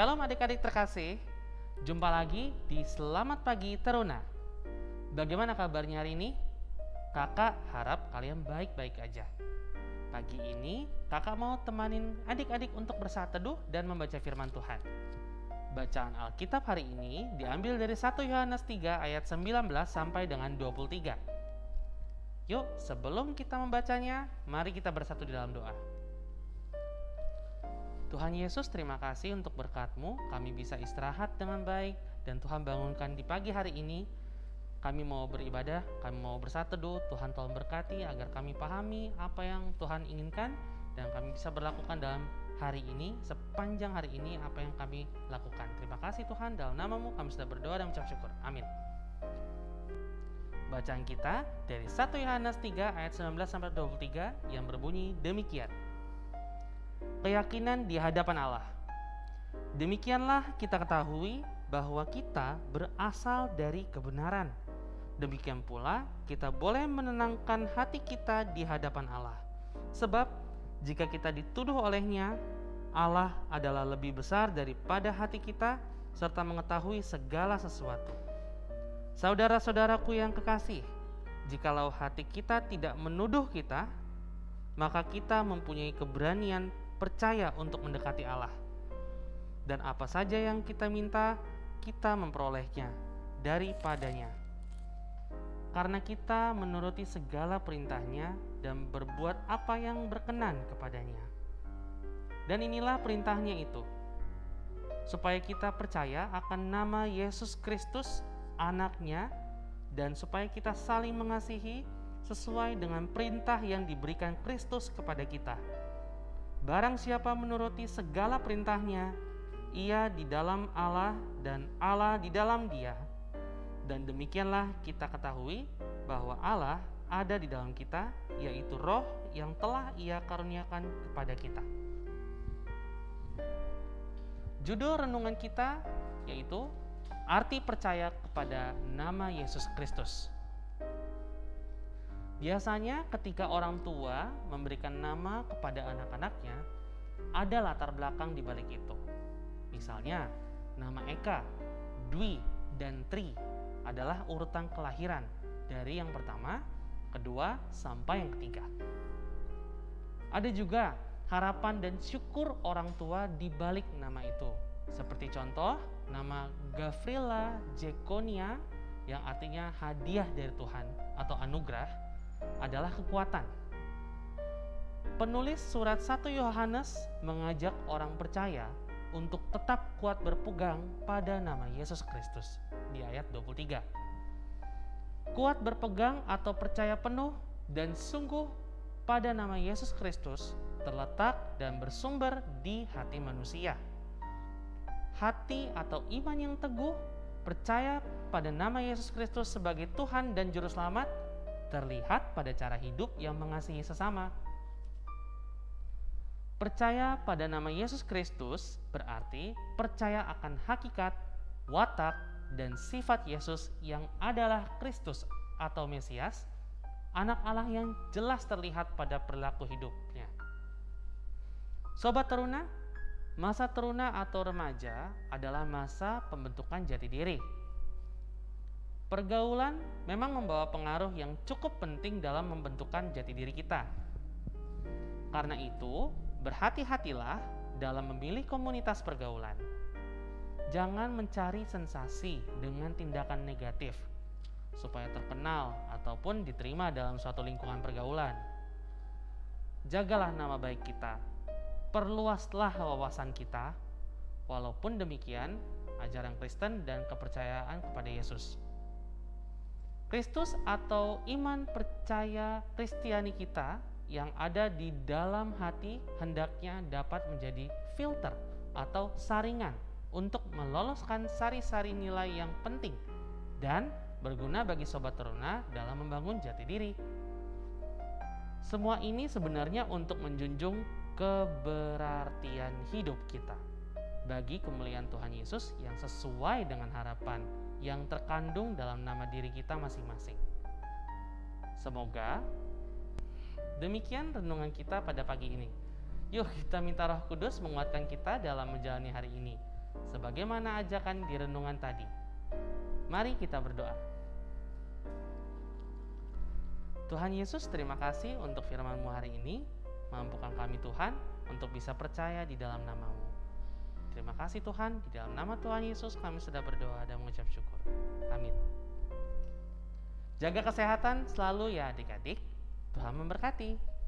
Shalom adik-adik terkasih, jumpa lagi di Selamat Pagi Teruna. Bagaimana kabarnya hari ini? Kakak harap kalian baik-baik aja. Pagi ini kakak mau temanin adik-adik untuk bersaat teduh dan membaca firman Tuhan. Bacaan Alkitab hari ini diambil dari 1 Yohanes 3 ayat 19 sampai dengan 23. Yuk, sebelum kita membacanya, mari kita bersatu di dalam doa. Tuhan Yesus, terima kasih untuk berkat-Mu. Kami bisa istirahat dengan baik dan Tuhan bangunkan di pagi hari ini. Kami mau beribadah, kami mau bersatu. Tuhan tolong berkati agar kami pahami apa yang Tuhan inginkan dan kami bisa berlakukan dalam hari ini, sepanjang hari ini apa yang kami lakukan. Terima kasih Tuhan, dalam namamu kami sudah berdoa dan mengucap syukur. Amin. Bacaan kita dari 1 Yohanes 3 ayat 19 sampai 23 yang berbunyi demikian keyakinan di hadapan Allah. Demikianlah kita ketahui bahwa kita berasal dari kebenaran. Demikian pula kita boleh menenangkan hati kita di hadapan Allah. Sebab jika kita dituduh olehnya, Allah adalah lebih besar daripada hati kita serta mengetahui segala sesuatu. Saudara-saudaraku yang kekasih, jikalau hati kita tidak menuduh kita, maka kita mempunyai keberanian percaya untuk mendekati Allah. Dan apa saja yang kita minta, kita memperolehnya daripadanya. Karena kita menuruti segala perintahnya dan berbuat apa yang berkenan kepadanya. Dan inilah perintahnya itu, supaya kita percaya akan nama Yesus Kristus, anaknya, dan supaya kita saling mengasihi sesuai dengan perintah yang diberikan Kristus kepada kita Barang siapa menuruti segala perintahnya, ia di dalam Allah dan Allah di dalam dia. Dan demikianlah kita ketahui bahwa Allah ada di dalam kita, yaitu roh yang telah ia karuniakan kepada kita. Judul renungan kita yaitu arti percaya kepada nama Yesus Kristus. Biasanya ketika orang tua memberikan nama kepada anak-anaknya, ada latar belakang di balik itu. Misalnya, nama Eka, Dwi, dan Tri adalah urutan kelahiran dari yang pertama, kedua, sampai yang ketiga. Ada juga harapan dan syukur orang tua di balik nama itu. Seperti contoh, nama Gavrila Jekonia yang artinya hadiah dari Tuhan atau anugerah adalah kekuatan. Penulis surat 1 Yohanes mengajak orang percaya untuk tetap kuat berpegang pada nama Yesus Kristus di ayat 23. Kuat berpegang atau percaya penuh dan sungguh pada nama Yesus Kristus terletak dan bersumber di hati manusia. Hati atau iman yang teguh percaya pada nama Yesus Kristus sebagai Tuhan dan Juru Selamat terlihat pada cara hidup yang mengasihi sesama. Percaya pada nama Yesus Kristus berarti percaya akan hakikat, watak, dan sifat Yesus yang adalah Kristus atau Mesias, anak Allah yang jelas terlihat pada perilaku hidupnya. Sobat teruna, masa teruna atau remaja adalah masa pembentukan jati diri Pergaulan memang membawa pengaruh yang cukup penting dalam membentukkan jati diri kita. Karena itu, berhati-hatilah dalam memilih komunitas pergaulan. Jangan mencari sensasi dengan tindakan negatif supaya terkenal ataupun diterima dalam suatu lingkungan pergaulan. Jagalah nama baik kita, perluaslah wawasan kita, walaupun demikian ajaran Kristen dan kepercayaan kepada Yesus. Kristus atau iman percaya Kristiani kita yang ada di dalam hati hendaknya dapat menjadi filter atau saringan untuk meloloskan sari-sari nilai yang penting dan berguna bagi sobat teruna dalam membangun jati diri. Semua ini sebenarnya untuk menjunjung keberartian hidup kita bagi kemuliaan Tuhan Yesus yang sesuai dengan harapan yang terkandung dalam nama diri kita masing-masing. Semoga demikian renungan kita pada pagi ini. Yuk kita minta Roh Kudus menguatkan kita dalam menjalani hari ini. sebagaimana ajakan di renungan tadi. Mari kita berdoa. Tuhan Yesus, terima kasih untuk firman-Mu hari ini. Mampukan kami Tuhan untuk bisa percaya di dalam namamu. Terima kasih Tuhan, di dalam nama Tuhan Yesus kami sudah berdoa dan mengucap syukur. Amin. Jaga kesehatan selalu ya adik-adik. Tuhan memberkati.